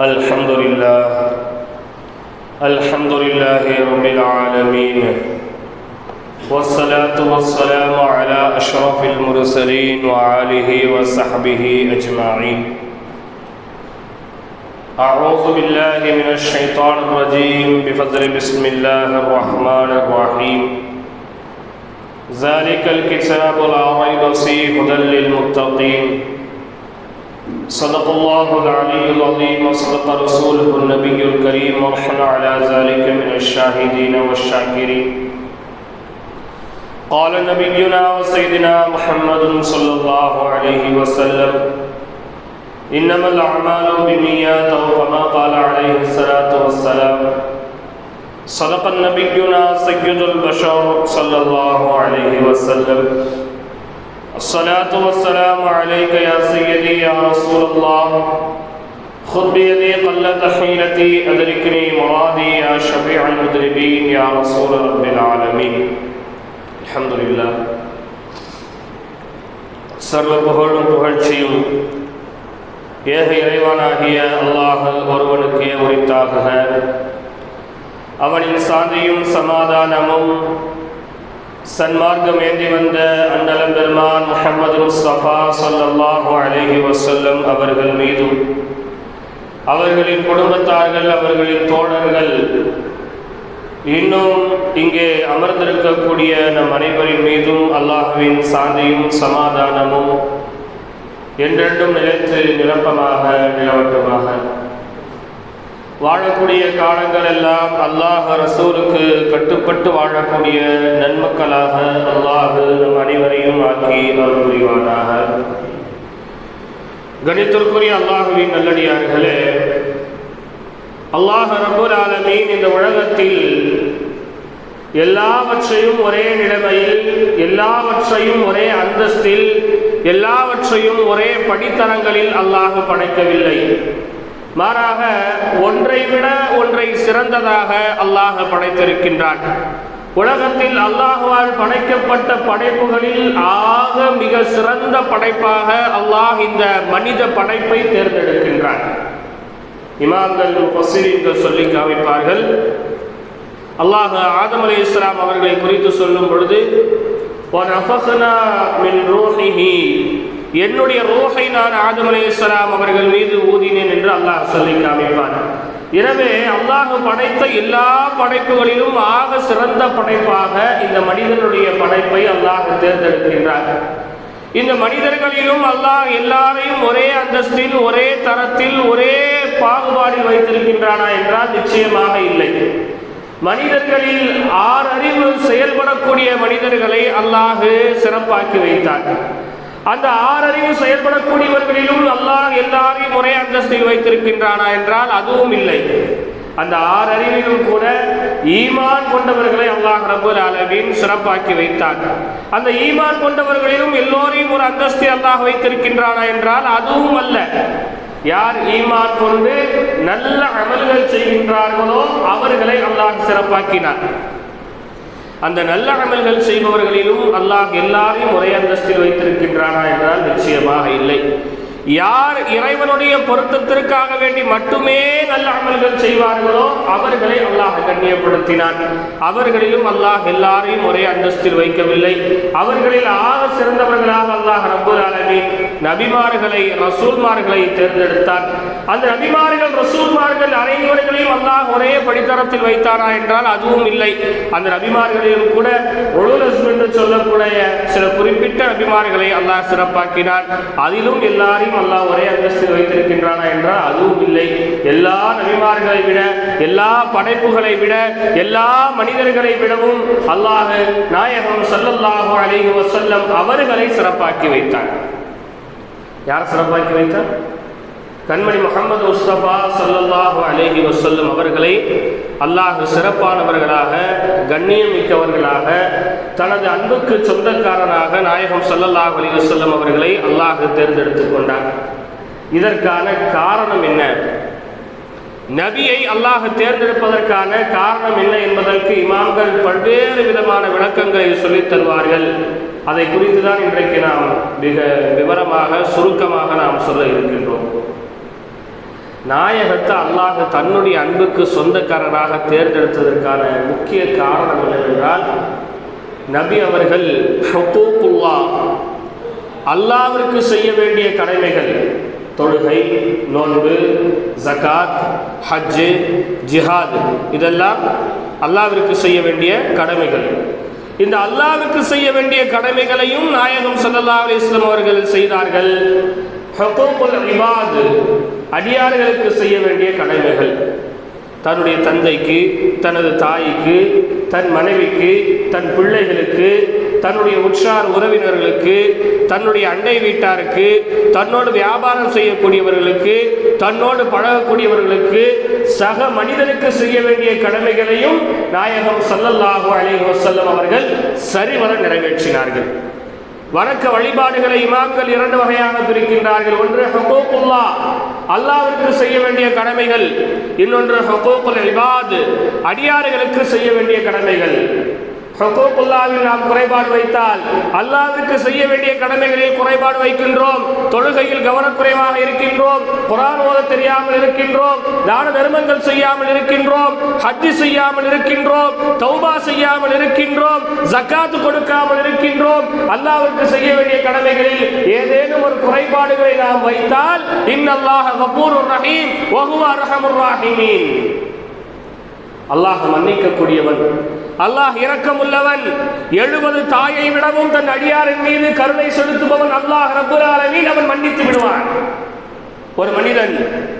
الحمد لله. الحمد لله رب العالمين. والصلاة والسلام على أشرف المرسلين وآله وصحبه أجمعين. أعوذ بالله من الشيطان الرجيم. بفضل بسم الله الرحمن الرحيم. ذلك الكتاب لا ريب فيه هدى للمتقين. صدق الله العلي العظيم وصدق رسوله النبي الكريم ونحن على ذلك من الشاهدين والشاكرين قال نبينا وسيدنا محمد صلى الله عليه وسلم إنما الأعمال بالنيات أو كما قال عليه الصلاة والسلام. صدق نبينا سيد البشر صلى الله عليه وسلم. الصلاة والسلام عليك يا سيدي يا رسول الله خذ بيدي قلة حيلتي أدركني مرادي يا شفيع المذنبين يا رسول رب العالمين الحمد لله சர்வ புகழும் புகழ்ச்சியும் ஏக இறைவனாகிய அல்லாஹ் ஒருவனுக்கே உரித்தாகுக அவனின் சாந்தியும் சமாதானமும் சன்மார்க்கம் ஏந்தி வந்த அண்ணலம் பெருமான் முஹம்மது முஸ்தபா சல்லல்லாஹு அலைஹி வசல்லம் அவர்கள் மீதும் அவர்களின் குடும்பத்தார்கள் அவர்களின் தோழர்கள் இன்னும் இங்கே அமர்ந்திருக்கக்கூடிய நம் அனைவரின் மீதும் அல்லாஹுவின் சாந்தியும் சமாதானமும் என்றென்றும் நிலைத்து நிரப்பமாக நிலவட்டுமாக. வாழக்கூடிய காலங்கள் எல்லாம் அல்லாஹ் ரசூலுக்கு கட்டுப்பட்டு வாழக்கூடிய நன்மக்களாக அல்லாஹு நம் அனைவரையும் ஆக்கி அருள் புரிவானாக. கணித்திற்குரிய அல்லாஹுவின் நல்லடியார்களே அல்லாஹ் ரபுல் ஆலமீன் இந்த உலகத்தில் எல்லாவற்றையும் ஒரே நிலைமையில் எல்லாவற்றையும் ஒரே அந்தஸ்தில் எல்லாவற்றையும் ஒரே படித்தரங்களில் அல்லாஹ் படைக்கவில்லை. மாறாக ஒன்றை விட ஒன்றை சிறந்ததாக அல்லாஹ் படைத்திருக்கின்றான். உலகத்தில் அல்லாஹுவால் படைக்கப்பட்ட படைப்புகளில் ஆக மிக சிறந்த படைப்பாக அல்லாஹ் இந்த மனித படைப்பை தேர்ந்தெடுக்கின்றான். இமாம்கள் பசிரீன்கள் சொல்லி காமிப்பார்கள். அல்லாஹ் ஆதம் அலி இஸ்லாம் அவர்களை குறித்து சொல்லும் பொழுது என்னுடைய ரோஹை நான் ஆதம் அலையாம் அவர்கள் மீது ஊதினேன் என்று அல்லாஹ் சொல்லி காமிப்பார் எனவே அல்லாஹ் படைத்த எல்லா படைப்புகளிலும் ஆக சிறந்த படைப்பாக இந்த மனிதனுடைய படைப்பை அல்லாஹ் தேர்ந்தெடுக்கின்றார். இந்த மனிதர்களிலும் அல்லாஹ் எல்லாரையும் ஒரே அந்தஸ்தில் ஒரே தரத்தில் ஒரே பாகுபாடில் வைத்திருக்கின்றானா என்றால் நிச்சயமாக இல்லை. மனிதர்களில் ஆறறிவு செயல்படக்கூடிய மனிதர்களை அல்லாஹு சிறப்பாக்கி வைத்தார். அந்த ஆறறிவு செயல்படக்கூடியவர்களிலும் அல்லாஹ் எல்லாரையும் ஒரே அந்தஸ்தில் வைத்திருக்கின்றானா என்றால் அதுவும் இல்லை. அந்த ஆறறிவிலும் கூட ஈமான் கொண்டவர்களை அல்லாஹ் ரபுல் அளவின் சிறப்பாக்கி வைத்தான். அந்த ஈமான் கொண்டவர்களிலும் எல்லோரையும் ஒரு அந்தஸ்தி அல்லாஹ் வைத்திருக்கின்றானா என்றால் அதுவும் அல்ல. யார் ஈமான் கொண்டு நல்ல அமல்கள் செய்கின்றார்களோ அவர்களை அல்லாஹ் சிறப்பாக்கினார் அந்த நல்ல அமல்கள் செய்பவர்களிலும் அல்லாஹ் எல்லாரையும் ஒரே அந்தஸ்தில் வைத்திருக்கின்றானா என்றால் நிச்சயமாக இல்லை. யார் இறைவனுடைய பொருத்தத்திற்காக வேண்டி மட்டுமே நல்ல அமல்கள் செய்வார்களோ அவர்களை அல்லாஹ் கண்ணியப்படுத்தினான். அவர்களிலும் அல்லாஹ் எல்லாரையும் ஒரே அந்தஸ்தில் வைக்கவில்லை. அவர்களில் ஆக சிறந்தவர்களாக அல்லாஹ் ரபுல் அலமின் நபிமார்களை ரசூல்மார்களை தேர்ந்தெடுத்தார் அந்த நபிமார்கள் ரசூல்மார்கள் அனைவர்களையும் அல்லாஹ் ஒரே படித்தரத்தில் வைத்தாரா என்றால் அதுவும் இல்லை. அந்த நபிமார்களிலும் கூட ஒழுலஸ் என்று சொல்லக்கூடிய சில குறிப்பிட்ட நபிமார்களை அல்லாஹ் சிறப்பாக்கினார் அதிலும் எல்லாரையும் அல்லாஹ் ஒரே அந்தஸ்தில் வைத்திருக்கின்றானா என்றால் அதுவும் இல்லை. எல்லா நபிமார்களை விட எல்லா படைப்புகளை விட எல்லா மனிதர்களை விடவும் அல்லாஹ் நாயகம் சல்லல்லாஹு அலைஹி வசல்லம் அவர்களை சிறப்பாக்கி வைத்தார். யார் சிறப்பாக்கி வைத்தார்? கண்மணி முகமது முஸ்தபா சல்லல்லாஹு அலேஹி வசல்லம் அவர்களை அல்லாஹ் சிறப்பானவர்களாக கண்ணியம் மிக்கவர்களாக தனது அன்புக்கு சொந்தக்காரனாக நாயகம் சல்லல்லாஹு அலி வசல்லம் அவர்களை அல்லாஹ் தேர்ந்தெடுத்து கொண்டார் இதற்கான காரணம் என்ன? நபியை அல்லாஹ் தேர்ந்தெடுப்பதற்கான காரணம் என்ன என்பதற்கு இமாம்கள் பல்வேறு விதமான விளக்கங்களை சொல்லித் தருவார்கள். அதை குறித்து தான் இன்றைக்கு நாம் மிக விவரமாக சுருக்கமாக நாம் சொல்ல இருக்கின்றோம். நாயகத்தை அல்லாஹ் தன்னுடைய அன்புக்கு சொந்தக்காரராக தேர்ந்தெடுத்ததற்கான முக்கிய காரணம் என்னவென்றால் நபி அவர்கள் ஹுக்கூக்குல்லா அல்லாவிற்கு செய்ய வேண்டிய கடமைகள் தொழுகை நோன்பு ஜகாத் ஹஜ்ஜு ஜிஹாத் இதெல்லாம் அல்லாவிற்கு செய்ய வேண்டிய கடமைகள். இந்த அல்லாவிற்கு செய்ய வேண்டிய கடமைகளையும் நாயகம் சல்லா அலி இஸ்லாம் அவர்கள் செய்தார்கள். ஹுக்கூக்குல் இபாத் அடியார்களுக்கு செய்ய வேண்டிய கடமைகள். தன்னுடைய தந்தைக்கு தனது தாய்க்கு தன் மனைவிக்கு தன் பிள்ளைகளுக்கு தன்னுடைய உற்றார் உறவினர்களுக்கு தன்னுடைய அண்டை வீட்டாருக்கு தன்னோடு வியாபாரம் செய்யக்கூடியவர்களுக்கு தன்னோடு பழகக்கூடியவர்களுக்கு சக மனிதனுக்கு செய்ய வேண்டிய கடமைகளையும் நாயகம் சல்லல்லாஹு அலைஹி வஸல்லம் அவர்கள் சரிவர நிறைவேற்றினார்கள். வணக்க வழிபாடுகளை இமாக்கள் இரண்டு வகையாக பிரிக்கின்றார்கள். ஒன்று ஹுகூக்குல்லா அல்லாவிற்கு செய்ய வேண்டிய கடமைகள். இன்னொன்று ஹுகூக்குல் இபாத். அடியாறுகளுக்கு செய்ய வேண்டிய கடமைகள். ஹுகூக்குல்லாவில் நாம் குறைபாடு வைத்தால் அல்லாவிற்கு செய்ய வேண்டிய கடமைகளில் குறைபாடு வைக்கின்றோம் தொழுகையில் கவனக்குறைவாக இருக்கின்றோம் குரான் ஓத தெரியாமல் இருக்கின்றோம் தான தர்மங்கள் செய்யாமல் இருக்கின்றோம் ஹஜ்ஜி செய்யாமல் இருக்கின்றோம் தௌபா செய்யாமல் இருக்கின்றோம் ஜக்காத்து கொடுக்காமல் இருக்கின்றோம். அல்லாவிற்கு செய்ய வேண்டிய கடமைகளில் ஏதேனும் ஒரு குறைபாடுகளை நாம் வைத்தால் இன்னல்லாஹ கபூருர் ரஹீம் வஹுவ அர்ஹமுர் ராஹிமீன். அல்லாஹ் மன்னிக்கக்கூடியவன். அல்லாஹ் இரக்கமுள்ளவன். எழுபது தாயை விடவும் தன் அடியாரின் மீது கருணை செலுத்துபவன் அல்லாஹ் ரபுல் அவன் மன்னித்து விடுவான். ஒரு மனிதன்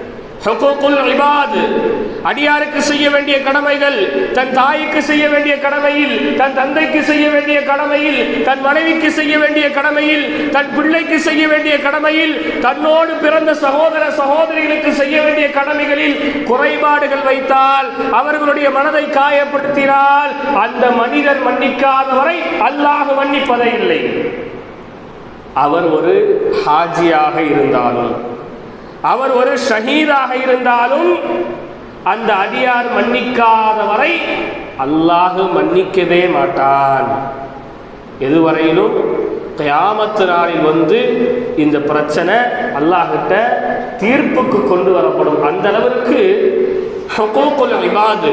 அடியாருக்கு செய்ய வேண்டிய கடமைகள் தன் தாய்க்கு செய்ய வேண்டிய கடமையில் தன் தந்தைக்கு செய்ய வேண்டிய கடமையில் தன் மனைவிக்கு செய்ய வேண்டிய கடமையில் தன் பிள்ளைக்கு செய்ய வேண்டிய கடமையில் தன்னோடு பிறந்த சகோதர சகோதரிகளுக்கு செய்ய வேண்டிய கடமைகளில் குறைபாடுகள் வைத்தால் அவர்களுடைய மனதை காயப்படுத்தினால் அந்த மனிதர் மன்னிக்காதவரை அல்லாஹ் மன்னிப்பதே இல்லை. அவர் ஒரு ஹாஜியாக இருந்தாலும் அவர் ஒரு ஷஹீதாக இருந்தாலும் அந்த அடியார் மன்னிக்காத வரை அல்லாஹு மன்னிக்கவே மாட்டான். எதுவரையிலும் கயாமத்து நாளில் வந்து இந்த பிரச்சனை அல்லாஹிட்ட தீர்ப்புக்கு கொண்டு வரப்படும். அந்த அளவிற்கு இபாது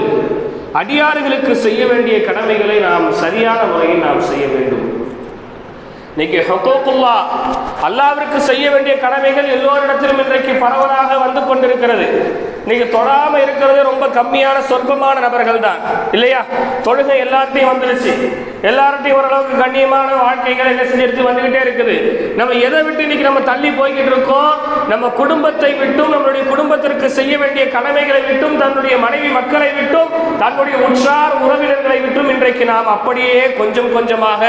அடியார்களுக்கு செய்ய வேண்டிய கடமைகளை நாம் சரியான முறையில் நாம் செய்ய வேண்டும். இன்னைக்கு ஹொக்கோக்குல்லா அல்லாவிற்கு செய்ய வேண்டிய கடமைகள் எல்லோரிடத்திலும் இன்றைக்கு பரவலாக வந்து கொண்டிருக்கிறது. இன்னைக்கு தொழாம இருக்கிறது ரொம்ப கம்மியான சொற்பமான நபர்கள் தான் இல்லையா? தொழுகை எல்லாத்தையும் வந்துருச்சு. எல்லார்ட்டையும் ஓரளவுக்கு கண்ணியமான வாழ்க்கைகளை என்ன செஞ்சு வந்துகிட்டே இருக்குது. நம்ம எதை விட்டு இன்னைக்கு நம்ம தள்ளி போய்கிட்டு இருக்கோம்? நம்ம குடும்பத்தை விட்டும் நம்மளுடைய குடும்பத்திற்கு செய்ய வேண்டிய கடமைகளை விட்டும் தன்னுடைய மனைவி மக்களை விட்டும் தன்னுடைய உற்றார் உறவினர்களை விட்டும் இன்றைக்கு நாம் அப்படியே கொஞ்சம் கொஞ்சமாக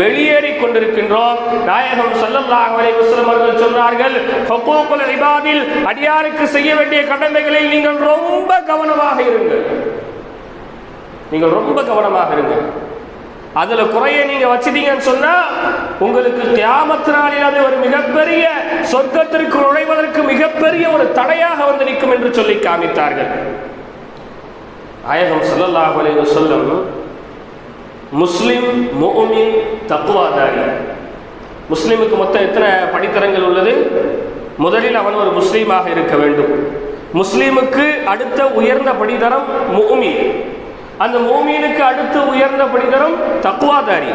வெளியேறி கொண்டிருக்கின்றோம். நாயகம் ஸல்லல்லாஹு அலைஹி அவர்கள் சொன்னார்கள் ஹுகூக்குல் இபாதில் அடியாருக்கு செய்ய வேண்டிய கடமைகளில் நீங்கள் ரொம்ப கவனமாக இருங்கள். நீங்கள் ரொம்ப கவனமாக இருங்கள். அதுல குறைய நீங்க வச்சிட்டீங்கன்னு சொன்னா உங்களுக்கு தியாமத்து அது ஒரு மிகப்பெரிய சொர்க்கத்திற்கு நுழைவதற்கு மிகப்பெரிய ஒரு தடையாக வந்து நிற்கும் என்று சொல்லி காமித்தார்கள். அயகம் ஸல்லல்லாஹு அலைஹி வஸல்லம் முஸ்லிம் முஃமின் தக்குவாதாரி முஸ்லிமுக்கு மொத்தம் எத்தனை படித்தரங்கள் உள்ளது? முதலில் அவன் ஒரு முஸ்லீமாக இருக்க வேண்டும். முஸ்லீமுக்கு அடுத்த உயர்ந்த படித்தரம் முஃமின். அந்த மோமீனுக்கு அடுத்து உயர்ந்த படித்தரம் தக்குவாதாரி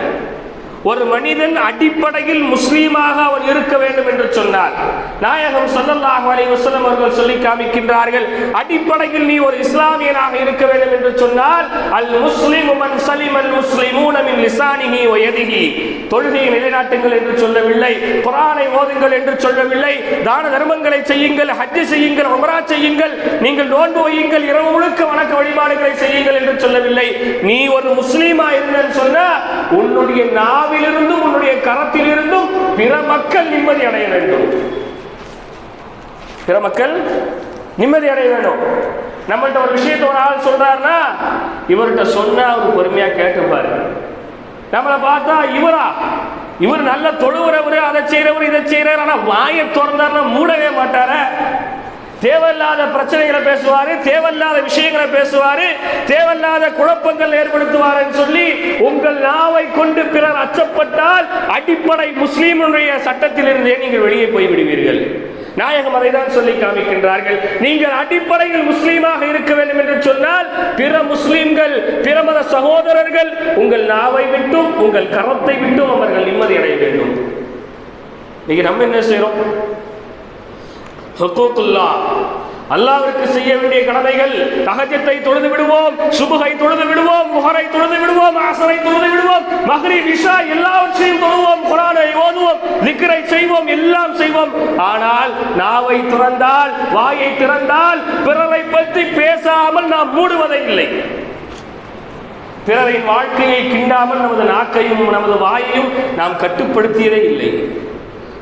ஒரு மனிதன் அடிப்படையில் முஸ்லீமாக அவன் இருக்க வேண்டும் என்று சொன்னார் நாயகம் ஸல்லல்லாஹு அலைஹி வஸல்லம் அவர்கள் சொல்லி காமிக்கின்றார்கள் அடிப்படையில் நீ ஒரு இஸ்லாமியனாக இருக்க வேண்டும் என்று சொன்னால் அல் முஸ்லிம் மன் சலிம் அல் முஸ்லிமூன மின் லிசானிஹி தொழுகையை நிலைநாட்டுங்கள் என்று சொல்லவில்லை குர்ஆனை ஓதுங்கள் என்று சொல்லவில்லை தான தர்மங்களை செய்யுங்கள் ஹஜ் செய்யுங்கள் உம்ரா செய்யுங்கள் நீங்கள் நோன்பு வையுங்கள் இரவு முழுக்க வணக்க வழிபாடுகளை செய்யுங்கள் என்று சொல்லவில்லை. நீ ஒரு முஸ்லீமா இருந்தன்னு சொன்னா உன்னுடைய நாவிலிருந்தும் உன்னுடைய கரத்திலிருந்தும் பிற மக்கள் நிம்மதி அடைய வேண்டும். பிற மக்கள் நிம்மதி அடைய வேண்டும். நம்மள்ட்ட ஒரு விஷயத்த ஒரு ஆள் சொல்றாருன்னா இவர்கிட்ட சொன்னா அவர் பொறுமையா கேட்டுப்பாரு நம்மளை பார்த்தா இவரா? இவர் நல்ல தொழுகிறவர் அதை செய்யறவர் இதை செய்யறாரு ஆனா வாயை திறந்தாருன்னா மூடவே மாட்டார. தேவையில்லாத பிரச்சனைகளை பேசுவாரு தேவையில்லாத விஷயங்களை பேசுவாரு தேவையில்லாத குழப்பங்கள் ஏற்படுத்துவார் சொல்லி உங்கள் நாவை கொண்டு பிறர் அச்சப்பட்டால் அடிப்படை முஸ்லீமுடைய சட்டத்திலிருந்தே நீங்கள் வெளியே போய் விடுவீர்கள் நாயகம் அதை தான் சொல்லி காமிக்கின்றார்கள். நீங்கள் அடிப்படையில் முஸ்லீமாக இருக்க வேண்டும் என்று சொன்னால் பிற முஸ்லீம்கள் பிற மத சகோதரர்கள் உங்கள் நாவை விட்டும் உங்கள் கரத்தை விட்டும் அவர்கள் நிம்மதி அடைய வேண்டும். இன்னைக்கு நம்ம என்ன செய்யறோம் ஹுக்கூக்குல்லா. அல்லாவிற்கு செய்ய வேண்டிய கடமைகள் தகஜத்தை தொழுது விடுவோம் சுபுகை தொழுது விடுவோம் முகரை தொழுது விடுவோம் ஆசரை தொழுது விடுவோம் மகரி விஷா எல்லாவற்றையும் தொழுவோம் குரானை ஓதுவோம் நிக்கரை செய்வோம் எல்லாம் செய்வோம். ஆனால் நாவை திறந்தால் வாயை திறந்தால் பிறரை பற்றி பேசாமல் நாம் மூடுவதை இல்லை. பிறரின் வாழ்க்கையை கிண்டாமல் நமது நாக்கையும் நமது வாயையும் நாம் கட்டுப்படுத்தியதே இல்லை.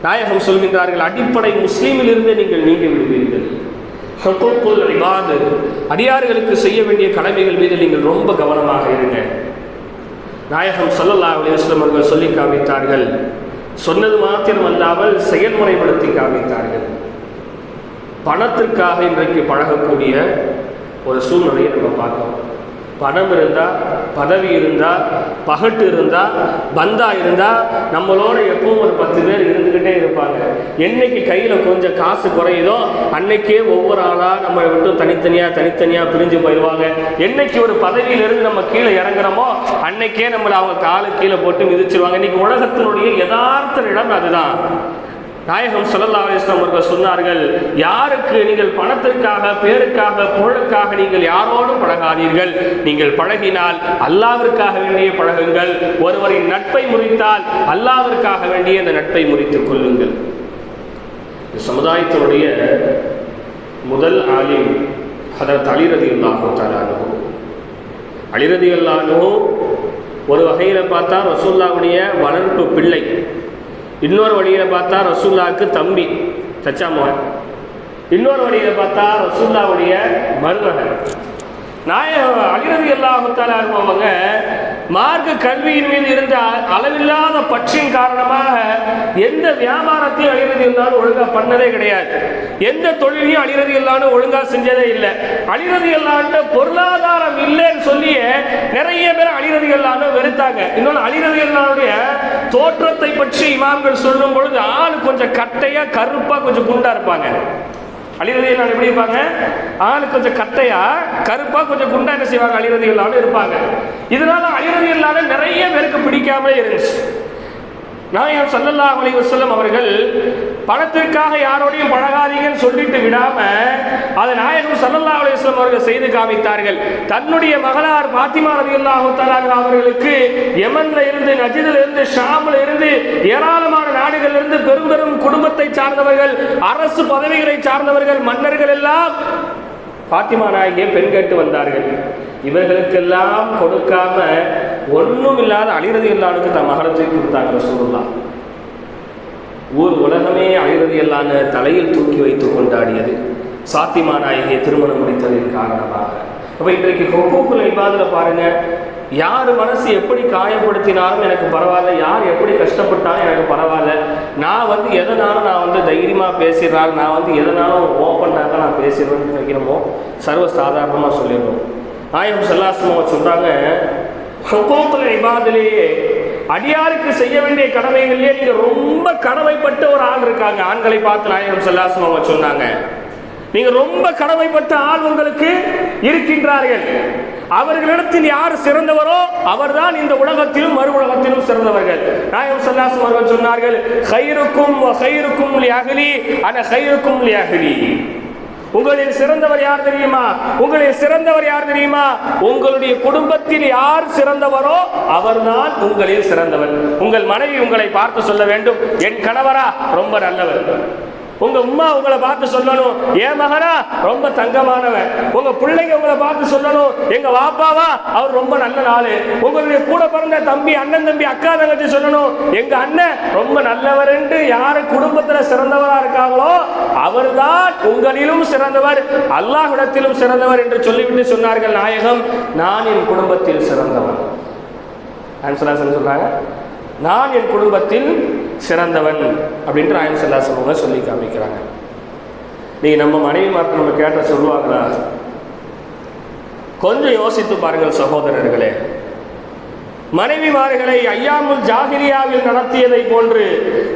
நாயகம் சொல்கின்றார்கள் அடிப்படை முஸ்லீமிலிருந்து நீங்கள் நீங்கி விடுவீர்கள். ஹுக்கூக்குல் இபாது அடியார்களுக்கு செய்ய வேண்டிய கடமைகள் மீது நீங்கள் ரொம்ப கவனமாக இருங்க. நாயகம் ஸல்லல்லாஹு அலிஸ்லம் அவர்கள் சொல்லி காமித்தார்கள். சொன்னது மாத்திரம் அல்லாமல் செயல்முறைப்படுத்தி காமித்தார்கள். பணத்திற்காக இன்றைக்கு பழகக்கூடிய ஒரு சூழ்நிலையை நம்ம பார்க்கிறோம் பணம் இருந்தால் பதவி இருந்தால் பகட்டு இருந்தால் பந்தா இருந்தால் நம்மளோட எப்பவும் ஒரு பத்து பேர் இருந்துக்கிட்டே இருப்பாங்க. என்னைக்கு கையில் கொஞ்சம் காசு குறையுதோ அன்னைக்கே ஒவ்வொரு ஆளாக நம்மளை விட்டு தனித்தனியாக தனித்தனியாக பிரிஞ்சு போயிடுவாங்க. என்னைக்கு ஒரு பதவியிலிருந்து நம்ம கீழே இறங்குறோமோ அன்னைக்கே நம்மளை அவங்க காலு கீழே போட்டு மிதிச்சிருவாங்க. இன்னைக்கு உலகத்தினுடைய யதார்த்த இடம் அதுதான். நாயகம் ஸல்லல்லாஹு அலிஸ்லாம் அவர்கள் சொன்னார்கள் யாருக்கு நீங்கள் பணத்திற்காக பேருக்காக புகழுக்காக நீங்கள் யாரோடும் பழகாதீர்கள். நீங்கள் பழகினால் அல்லாவிற்காக வேண்டிய பழகுங்கள். ஒருவரின் நட்பை முறித்தால் அல்லாவிற்காக வேண்டிய அந்த நட்பை முறித்துக் கொள்ளுங்கள். இந்த சமுதாயத்தினுடைய முதல் ஆலிம் அதற்கு அலிரதி அல்லாஹு தாலானு அலிரதி ஒரு வகையில் பார்த்தா ரசூல்லாவுடைய வளர்ப்பு பிள்ளை. இன்னொரு வழியில் பார்த்தா ரசூல்லாவுக்கு தம்பி சச்சாமோன் இன்னொரு வழியில் பார்த்தா ரசூல்லாவுடைய மருமகன். நாயக அலிரதி அல்லாஹுத்தாலா இருப்பவங்க மார்க்க கல்வியின் மீது இருந்த அளவில்லாத பற்றின் காரணமாக எந்த வியாபாரத்தையும் அழிறது இல்லாமல் ஒழுங்காக பண்ணதே கிடையாது. எந்த தொழிலையும் அழிறது இல்லாமல் ஒழுங்காக செஞ்சதே இல்லை. அழிறது இல்லாண்ட பொருளாதாரம் இல்லைன்னு சொல்லியே நிறைய பேர் அழிறது இல்லாமல் வெறுத்தாங்க. இன்னொன்று அழிறது இல்லாவுடைய தோற்றத்தை பற்றி இமாம்கள் சொல்லும் பொழுது ஆள் கொஞ்சம் கட்டையாக கருப்பாக கொஞ்சம் குண்டா இருப்பாங்க. அழிரதிகள் எப்படி இருப்பாங்க? ஆள் கொஞ்சம் கட்டையா கருப்பா கொஞ்சம் குண்டா என்ன செய்வாங்க? அழிரதிகளான இருப்பாங்க. இதனால அழிரதிகளான நிறைய பேருக்கு பிடிக்காமலே இருந்துச்சு. நாயகம் சல்லல்லா அலி வசல்லம் அவர்கள் பணத்திற்காக யாரோடையும் பழகாதீங்கன்னு சொல்லிட்டு விடாம அதை நாயகம் சல்லல்லா அலைஹி அவர்கள் செய்து காமித்தார்கள். தன்னுடைய மகளார் பாத்திமா ரலியல்லாஹு தஆலா அவர்களுக்கு யமன்ல இருந்து நஜிதில் இருந்து ஷாமில் இருந்து ஏராளமான நாடுகளில் இருந்து பெரும் பெரும் குடும்பத்தை சார்ந்தவர்கள் அரசு பதவிகளை சார்ந்தவர்கள் மன்னர்கள் எல்லாம் பாத்திமா நாயகியை பெண் கேட்டு வந்தார்கள். இவர்களுக்கெல்லாம் கொடுக்காம ஒன்றும் இல்லாத அழிறது இல்லாத தன் மகளத்தை கொடுத்தாங்க ரசூலுல்லாஹ். ஊர் உலகமே அழிறது தலையில் தூக்கி வைத்து கொண்டாடியது. சாத்திமா நாயகியை திருமணம் முடித்ததின் காரணமாக. அப்போ இன்றைக்கு ஹொக்கூக்குல் இபாதில் பாருங்கள் யார் மனசு எப்படி காயப்படுத்தினாலும் எனக்கு பரவாயில்ல யார் எப்படி கஷ்டப்பட்டாலும் எனக்கு பரவாயில்ல. நான் வந்து எதனாலும் நான் வந்து தைரியமாக பேசிடுறாள் நான் வந்து எதனாலும் ஓப்பனாக நான் பேசிடுவேன்னு நினைக்கிறோமோ சர்வ சாதாரணமாக சொல்லிடுவோம் ஆயம் செல்லாசமாக சொல்கிறாங்க ஹொக்கூக்குல் இபாதிலேயே அடியாருக்கு செய்ய வேண்டிய கடமைகள்லயே நீங்க ரொம்ப கடமைப்பட்ட ஒரு ஆள் இருக்காங்க. ஆண்களை பார்த்து நாயகம் செல்லாசம் அவங்க சொன்னாங்க. நீங்க ரொம்ப கடமைப்பட்ட ஆள் உங்களுக்கு இருக்கின்றார்கள். அவர்களிடத்தில் யார் சிறந்தவரோ அவர்தான் இந்த உலகத்திலும் மறு உலகத்திலும் சிறந்தவர்கள். நாயகம் சல்லாசம் அவர்கள் சொன்னார்கள் ஹைருக்கும் ஹைருக்கும் அகலி அன ஹைருக்கும் அகலி உங்களில் சிறந்தவர் யார் தெரியுமா? உங்களில் சிறந்தவர் யார் தெரியுமா? உங்களுடைய குடும்பத்தில் யார் சிறந்தவரோ அவர்தான் உங்களில் சிறந்தவர். உங்கள் மனைவி உங்களை பார்த்து சொல்ல வேண்டும். என் கணவரா ரொம்ப நல்லவர். உங்க அம்மா உங்களை பார்த்து சொல்லணும். ஏன் மகனா? ரொம்ப தங்கமானவன். உங்க பிள்ளைங்க உங்களை பார்த்து சொல்லணும். எங்க வாப்பாவா? அவர் ரொம்ப நல்ல நாள் உங்களுடைய கூட பிறந்த தம்பி அண்ணன் தம்பி அக்கா தங்கச்சி சொல்லணும். எங்க அண்ணன் ரொம்ப நல்லவர் என்று யாரு குடும்பத்துல சிறந்தவரா இருக்காங்களோ அவர்தான் உங்களிலும் சிறந்தவர் அல்லாஹிடத்திலும் சிறந்தவர் என்று சொல்லிவிட்டு சொன்னார்கள் நாயகம் நான் என் குடும்பத்தில் சிறந்தவன். சொல்றாங்க. நான் என் குடும்பத்தில் சிறந்தவன் அப்படின்ற ஆயம் செல்லா சொல்லுவாங்க சொல்லி காமிக்கிறாங்க. நீங்க நம்ம மனைவி மார்க்கு நம்ம கேட்ட சொல்லுவாங்களா? கொஞ்சம் யோசித்து பாருங்கள் சகோதரர்களே. மனைவிமார்களை ஐயாமுல் ஜாகிரியாவில் நடத்தியதை போன்று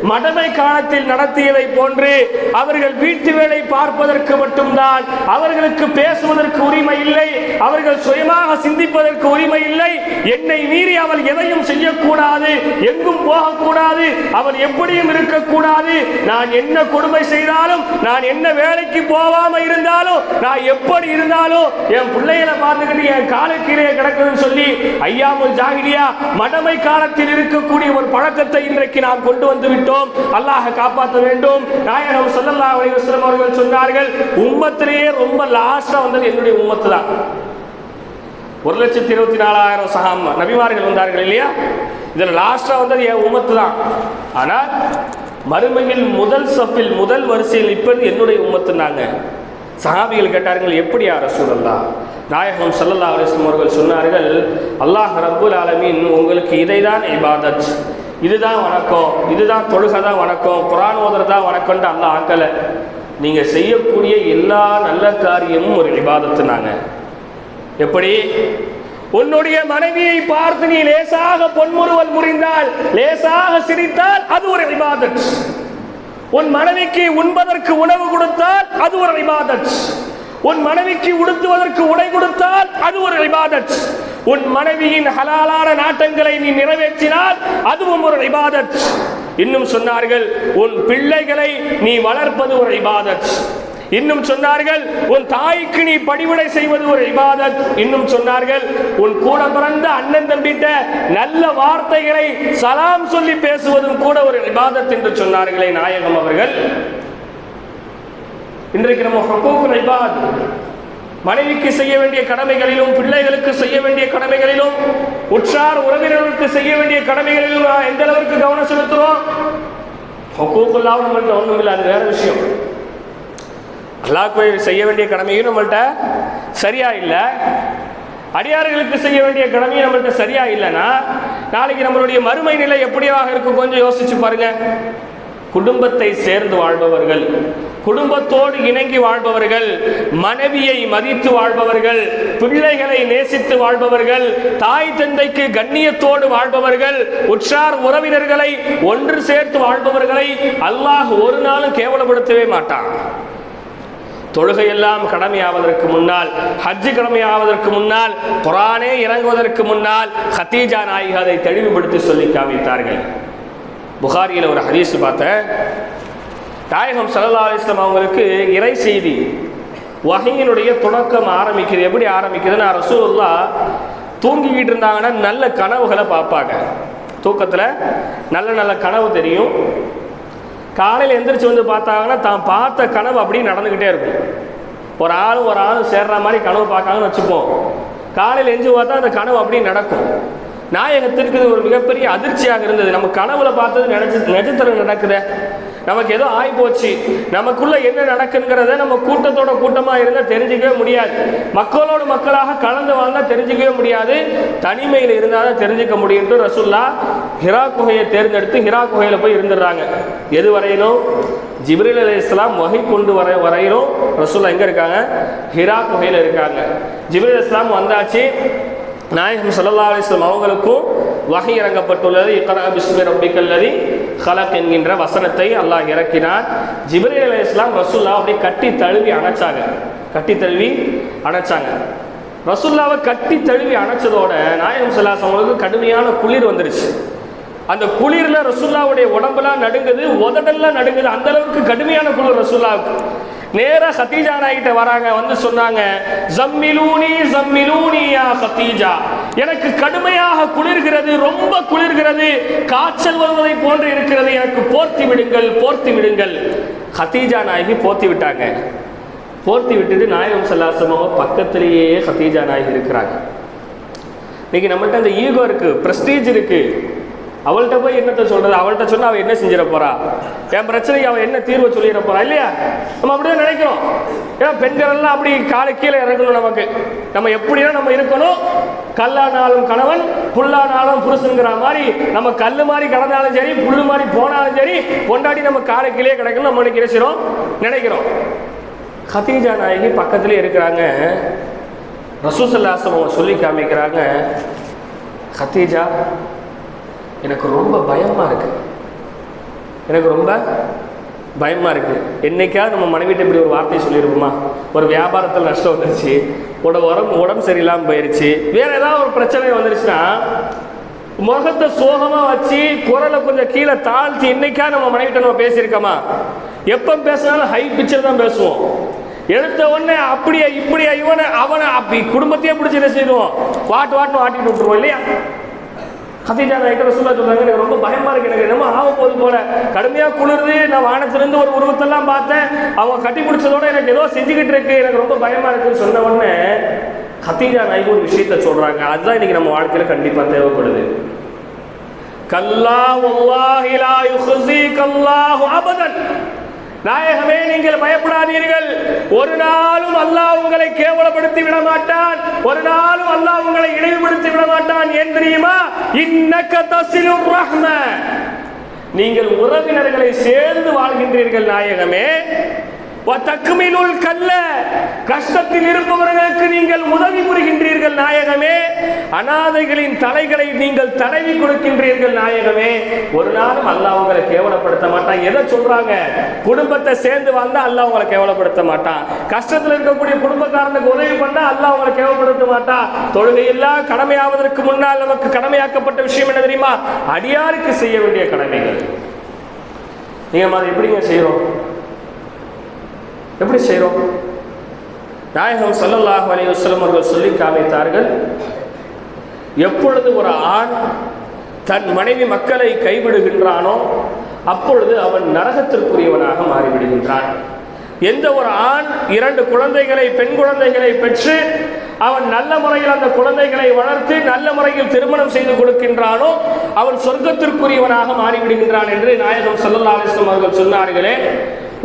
மடமை காலத்தில் நடத்தியதை போன்று அவர்கள் வீட்டு வேலை பார்ப்பதற்கு மட்டும்தான் அவர்களுக்கு பேசுவதற்கு உரிமை இல்லை அவர்கள் சுயமாக சிந்திப்பதற்கு உரிமை இல்லை என்னை மீறி அவள் எதையும் செய்யக்கூடாது எங்கும் போகக்கூடாது அவள் எப்படியும் இருக்கக்கூடாது நான் என்ன கொடுமை செய்தாலும் நான் என்ன வேலைக்கு போகாம இருந்தாலும் நான் எப்படி இருந்தாலும் என் பிள்ளைகளை பார்த்துக்கிட்டு என் காலை கிடக்குதுன்னு சொல்லி ஐயாமுல் ஜாகிரியா மடமை காலத்தில் இருக்கக்கூடிய ஒரு பழக்கத்தை இன்றைக்கு நாம் கொண்டு வந்து விட்டோம். அல்லாஹ் காப்பாற்ற வேண்டும். நாயகம் சொல்லல்லா அலைஹி அவர்கள் சொன்னார்கள் உம்மத்திலேயே ரொம்ப லாஸ்டா வந்தது என்னுடைய உம்மத்து தான். ஒரு லட்சத்தி இருபத்தி நாலாயிரம் சகாம் நபிமார்கள் வந்தார்கள் இல்லையா? இதில் லாஸ்டா வந்தது என் உம்மத்து தான். ஆனால் மறுமையில் முதல் சப்பில் முதல் வரிசையில் நிற்பது என்னுடைய உம்மத்துனாங்க சஹாபிகள் கேட்டார்கள் எப்படி யார் ரசூலல்லா நாயகம் சல்லல்லா அலிஸ்லம் அவர்கள் சொன்னார்கள் அல்லாஹ் ரப்புல் ஆலமீன் உங்களுக்கு இதைதான் இபாதத். இதுதான் வணக்கம். இதுதான் தொழுகை தான் வணக்கம். குரான் ஓதுறது தான் வணக்கம்னு அல்லாஹ் ஆக்கலை. நீங்கள் செய்யக்கூடிய எல்லா நல்ல காரியமும் ஒரு இபாதத்துனாங்க எப்படி? உன்னுடைய மனைவியை பார்த்து நீ லேசாக பொன்முறுவல் முறிந்தால் லேசாக சிரித்தால் அது ஒரு இபாதத். உன் மனைவிக்கு உண்பதற்கு உணவு கொடுத்தால் அது ஒரு இபாதத். உன் மனைவிக்கு உடுத்துவதற்கு உடை கொடுத்தால் அது ஒரு இபாதத். உன் மனைவியின் ஹலாலான நாட்டங்களை நீ நிறைவேற்றினால் அதுவும் ஒரு இபாதத். இன்னும் சொன்னார்கள் உன் பிள்ளைகளை நீ வளர்ப்பது ஒரு இபாதத். இன்னும் சொன்னார்கள் உன் தாய்க்கு நீ பணிவிடை செய்வது ஒரு இபாதத். இன்னும் சொன்னார்கள் உன் கூட பிறந்த அண்ணன் தம்பிட்ட நல்ல வார்த்தைகளை சலாம் சொல்லி பேசுவதும் கூட ஒரு இபாதத் என்று சொன்னார்களே நாயகம் அவர்கள். இன்றைக்கு நம்ம ஹக்கூக்குல் இபாத் மனைவிக்கு செய்ய வேண்டிய கடமைகளிலும் பிள்ளைகளுக்கு செய்ய வேண்டிய கடமைகளிலும் உற்றார் உறவினர்களுக்கு செய்ய வேண்டிய கடமைகளிலும் எந்த அளவுக்கு கவனம் செலுத்துறோம்? ஹக்கூக்குல்லாம் நம்மள்ட்ட ஒன்றும் இல்லை அது வேற விஷயம். அல்லாஹ் செய்ய வேண்டிய கடமையும் நம்மள்ட்ட சரியா இல்லை. அடியார்களுக்கு செய்ய வேண்டிய கடமையும் நம்மள்ட்ட சரியா இல்லைன்னா நாளைக்கு நம்மளுடைய மறுமை நிலை எப்படியாக இருக்கும் கொஞ்சம் யோசிச்சு பாருங்க. குடும்பத்தை சேர்ந்து வாழ்பவர்கள் குடும்பத்தோடு இணங்கி வாழ்பவர்கள் மனைவியை மதித்து வாழ்பவர்கள் பிள்ளைகளை நேசித்து வாழ்பவர்கள் தாய் தந்தைக்கு கண்ணியத்தோடு வாழ்பவர்கள் உற்றார் உறவினர்களை ஒன்று சேர்த்து வாழ்பவர்களை அல்லாஹ் ஒரு நாளும் கேவலப்படுத்தவே மாட்டான். தொழுகையெல்லாம் கடமையாவதற்கு முன்னால் ஹஜ்ஜு கடமையாவதற்கு முன்னால் குரானே இறங்குவதற்கு முன்னால் ஹத்தீஜா நாயகி அதை தெளிவுபடுத்தி சொல்லி காமித்தார்கள். புகாரியில் ஒரு ஹதீஸ் பார்த்தேன். தாயகம் சல்லா அலிஸ்லாம் அவங்களுக்கு இறை செய்தி வகையினுடைய தொடக்கம் ஆரம்பிக்குது. எப்படி ஆரம்பிக்குதுன்னா ரசூல்லா தூங்கிக்கிட்டு இருந்தாங்கன்னா நல்ல கனவுகளை பார்ப்பாங்க. தூக்கத்தில் நல்ல நல்ல கனவு தெரியும். காலையில் எந்திரிச்சு வந்து பார்த்தாங்கன்னா தான் பார்த்த கனவு அப்படியே நடந்துக்கிட்டே இருக்கும். ஒரு ஆளும் ஒரு ஆளும் சேர்ற மாதிரி கனவு பார்க்காங்கன்னு வச்சுப்போம். காலையில் எஞ்சி பார்த்தா அந்த கனவு அப்படியே நடக்கும். நாயகத்திற்கு இது ஒரு மிகப்பெரிய அதிர்ச்சியாக இருந்தது. நம்ம கனவுல பார்த்தது நினைச்சு நிஜத்தில் நடக்குத. நமக்கு ஏதோ ஆய் போச்சு நமக்குள்ள என்ன நடக்குங்கிறத நம்ம கூட்டத்தோட கூட்டமாக இருந்தால் தெரிஞ்சுக்கவே முடியாது. மக்களோட மக்களாக கலந்து வாழ்ந்தால் தெரிஞ்சுக்கவே முடியாது. தனிமையில் இருந்தால் தான் தெரிஞ்சுக்க முடியும்ட்டு ரசுல்லா ஹிரா குகையை தேர்ந்தெடுத்து ஹிரா குகையில் போய் இருந்துடுறாங்க. எது வரையிலும்? ஜிப்ரில் அலி இஸ்லாம் வகை கொண்டு வர வரையிலும் ரசூல்லா எங்கே இருக்காங்க? ஹிரா குகையில் இருக்காங்க. ஜிப்ரில் இஸ்லாம் வந்தாச்சு. நாயகம் சல்லா அலிஸ்லாம் அவங்களுக்கும் வகை இறங்கப்பட்டுள்ளது. இக்கரா பிஸ்மி ரப்பிக்கல்லதி ஹலக் என்கின்ற வசனத்தை அல்லாஹ் இறக்கினார். ஜிப்ரீல் அலி இஸ்லாம் ரசூல்லா அப்படியே கட்டி தழுவி அணைச்சாங்க. கட்டி தழுவி அணைச்சாங்க. ரசுல்லாவை கட்டி தழுவி அணைச்சதோட நாயகம் சல்லாஸ் அவங்களுக்கு கடுமையான குளிர் வந்துருச்சு. அந்த குளிரில் ரசுல்லாவுடைய உடம்பெல்லாம் நடுங்குது உதடெல்லாம் நடுங்குது. அந்த அளவுக்கு கடுமையான குளிர் ரசுல்லாவுக்கு நேரா ஹத்தீஜா நாய்கிட்ட வராங்க வந்து சொன்னாங்க ஜம்மிலூனி ஜம்மிலூனி ஹத்தீஜா எனக்கு கடுமையாக குளிர்கிறது ரொம்ப குளிர்கிறது காய்ச்சல் வருவதை போன்று இருக்கிறது. எனக்கு போர்த்தி விடுங்கள் போர்த்தி விடுங்கள். ஹத்தீஜா நாயகி போர்த்தி விட்டாங்க. போர்த்தி விட்டுட்டு நாயகம் சல்லாசமாக பக்கத்திலேயே ஹத்தீஜா நாயகி இருக்கிறாங்க. இன்னைக்கு நம்மகிட்ட அந்த ஈகோ இருக்கு பிரஸ்டீஜ் இருக்கு. அவள்கிட்ட போய் என்னத்தை சொல்றது? அவள்கிட்ட சொன்னா அவள் என்ன செஞ்சிட போறா? என் பிரச்சனைக்கு அவள் என்ன தீர்வை சொல்லிட போறா இல்லையா? நம்ம அப்படியே நினைக்கிறோம். ஏன்னா பெண்கள் எல்லாம் அப்படி காலை கீழே இறங்கணும் நமக்கு. நம்ம எப்படியா நம்ம இருக்கணும்? கல்லானாலும் கணவன் புல்லானாலும் புருஷனுங்கிற மாதிரி நம்ம கல் மாதிரி கடந்தாலும் சரி புல்லு மாதிரி போனாலும் சரி பொண்டாடி நம்ம காலை கீழே கிடக்கணும் நம்ம நினைக்கிறோம் நினைக்கிறோம். கத்தீஜா நாயகி பக்கத்திலே இருக்கிறாங்க. ரசூசல்லாசம் அவங்க சொல்லி காமிக்கிறாங்க. கத்தீஜா எனக்கு ரொம்ப பயமாக இருக்குது எனக்கு ரொம்ப பயமாக இருக்குது என்னைக்காவது நம்ம மனைவிட்ட இப்படி ஒரு வார்த்தை சொல்லியிருப்போமா ஒரு வியாபாரத்தில் நஷ்டம் வந்துருச்சு. உட உடம்பு உடம்பு சரியில்லாமல் போயிடுச்சு வேறு ஏதாவது ஒரு பிரச்சனை வந்துருச்சுன்னா முகத்தை சோகமாக வச்சு குரலை கொஞ்சம் கீழே தாழ்த்தி என்னைக்கா நம்ம மனைவிட்ட நம்ம பேசியிருக்கோமா? எப்போ பேசினாலும் ஹை பிக்சர் தான் பேசுவோம். எடுத்த உடனே அப்படியே இப்படியா இவனை அவனை அப்படி குடும்பத்தையே பிடிச்சி என்ன செய்வோம்? வாட்டு வாட்டுன்னு வாட்டிட்டு விட்டுருவோம் இல்லையா? கத்தீஜா நாயக்கர் ரசூலா சொல்றாங்க எனக்கு ரொம்ப பயமா இருக்கு எனக்கு. என்னமோ ஆக போது போல. கடுமையா குளிர்ந்து நான் வானத்திலிருந்து ஒரு உருவத்தெல்லாம் பார்த்தேன். அவங்க கட்டி பிடிச்சதோட எனக்கு ஏதோ செஞ்சுக்கிட்டு இருக்கு. எனக்கு ரொம்ப பயமா இருக்குன்னு சொன்ன உடனே கத்தீஜா நாய்க்கு ஒரு விஷயத்த சொல்றாங்க. அதுதான் இன்னைக்கு நம்ம வாழ்க்கையில கண்டிப்பா தேவைப்படுது. கல்லா வல்லாஹி லா யுஹ்ஸீகல்லாஹு அபதன். நாயகமே நீங்கள் பயப்படாதீர்கள். ஒரு நாளும் அல்லாஹ் உங்களை கேவலப்படுத்தி விட மாட்டான். ஒரு நாளும் அல்லாஹ் உங்களை இழிவுபடுத்தி விட மாட்டான். ஏன் தெரியுமா? இன்னக்க தசிலுர் ரஹ்ம. நீங்கள் உறவினர்களை சேர்ந்து வாழ்கின்றீர்கள் நாயகமே. கல்ல. கஷ்டத்தில் இருப்பவர்களுக்கு நீங்கள் உதவி புரிகின்றீர்கள் நாயகமே. அனாதைகளின் தலைகளை நீங்கள் தடவி கொடுக்கின்றீர்கள் நாயகமே. ஒரு நாளும் அல்லாஹ் உங்களை கேவலப்படுத்த மாட்டான். எதை சொல்றாங்க? குடும்பத்தை சேர்ந்து வந்தா அல்லாஹ் உங்களை கேவலப்படுத்த மாட்டான். கஷ்டத்தில் இருக்கக்கூடிய குடும்பக்காரனுக்கு உதவி பண்ணா அல்லாஹ் உங்களை கேவலப்படுத்த மாட்டான். தொழுகையெல்லாம் கடமையாவதற்கு முன்னால் நமக்கு கடமையாக்கப்பட்ட விஷயம் என்ன தெரியுமா? அடியாருக்கு செய்ய வேண்டிய கடமைகள். நீங்க எப்படிங்க செய்யறோம்? எப்படி செய்கிறோம் நாயகம் சல்லல்லாஹ் அலி வஸ்லம் அவர்கள் சொல்லி காமித்தார்கள் எப்பொழுது ஒரு ஆண் தன் மனைவி மக்களை கைவிடுகின்றானோ அப்பொழுது அவன் நரகத்திற்குரியவனாக மாறிவிடுகின்றான். எந்த ஒரு ஆண் இரண்டு குழந்தைகளை பெண் குழந்தைகளை பெற்று அவன் நல்ல முறையில் அந்த குழந்தைகளை வளர்த்து நல்ல முறையில் திருமணம் செய்து கொடுக்கின்றானோ அவன் சொர்க்கத்திற்குரியவனாக மாறிவிடுகின்றான் என்று நாயகம் ஸல்லல்லாஹு அலைஹி அவர்கள் சொன்னார்களே.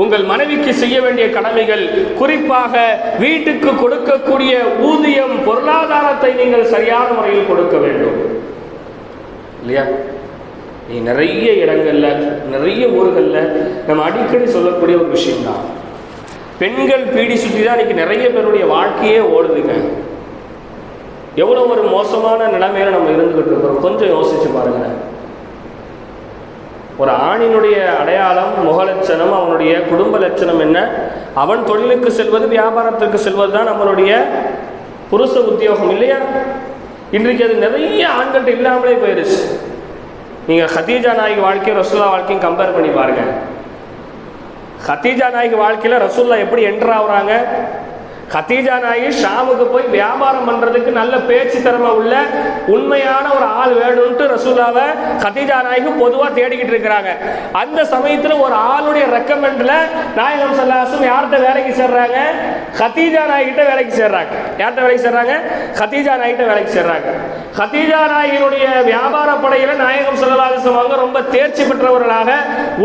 உங்கள் மனைவிக்கு செய்ய வேண்டிய கடமைகள் குறிப்பாக வீட்டுக்கு கொடுக்கக்கூடிய ஊதியம் பொருளாதாரத்தை நீங்கள் சரியான முறையில் கொடுக்க வேண்டும். இல்லையா? நீ நிறைய இடங்கள்ல நிறைய ஊர்களில் நம்ம அடிக்கடி சொல்லக்கூடிய ஒரு விஷயம்தான். பெண்கள் பீடி சுற்றி தான் இன்னைக்கு நிறைய பேருடைய வாழ்க்கையே ஓடுதுங்க. எவ்வளோ ஒரு மோசமான நிலைமையில நம்ம இருந்துகிட்டு இருக்கிறோம்? கொஞ்சம் யோசிச்சு பாருங்கள் ஒரு ஆணினுடைய அடையாளம் முக லட்சணம் அவனுடைய குடும்ப லட்சணம் என்ன? அவன் தொழிலுக்கு செல்வது வியாபாரத்திற்கு செல்வது தான் நம்மளுடைய புருஷ உத்தியோகம் இல்லையா? இன்றைக்கு அது நிறைய ஆண்கள்ட்ட இல்லாமலே போயிருச்சு. நீங்கள் ஹதீஜா நாயகி வாழ்க்கையும் ரசூல்லா வாழ்க்கையும் கம்பேர் பண்ணி பாருங்க. ஹதீஜா நாயகி வாழ்க்கையில் ரசூல்லா எப்படி என்ட்ரு ஆகுறாங்க? கத்தீஜா நாயி ஷாமுக்கு போய் வியாபாரம் பண்ணுறதுக்கு நல்ல பேச்சு திறமை உள்ள உண்மையான ஒரு ஆள் வேணும்ட்டு ரசூலாவை கத்தீஜா நாயகி பொதுவாக தேடிக்கிட்டு இருக்கிறாங்க. அந்த சமயத்தில் ஒரு ஆளுடைய ரெக்கமெண்டில் நாயகம் சல்லாசும் யார்கிட்ட வேலைக்கு சேர்றாங்க? கத்தீஜா நாய்கிட்ட வேலைக்கு சேர்றாங்க. யார்கிட்ட வேலைக்கு சேர்றாங்க? கத்தீஜா நாய்கிட்ட வேலைக்கு சேர்றாங்க. கத்தீஜா நாயகினுடைய வியாபார படையில் நாயகம் சல்லாசம் அவங்க ரொம்ப தேர்ச்சி பெற்றவர்களாக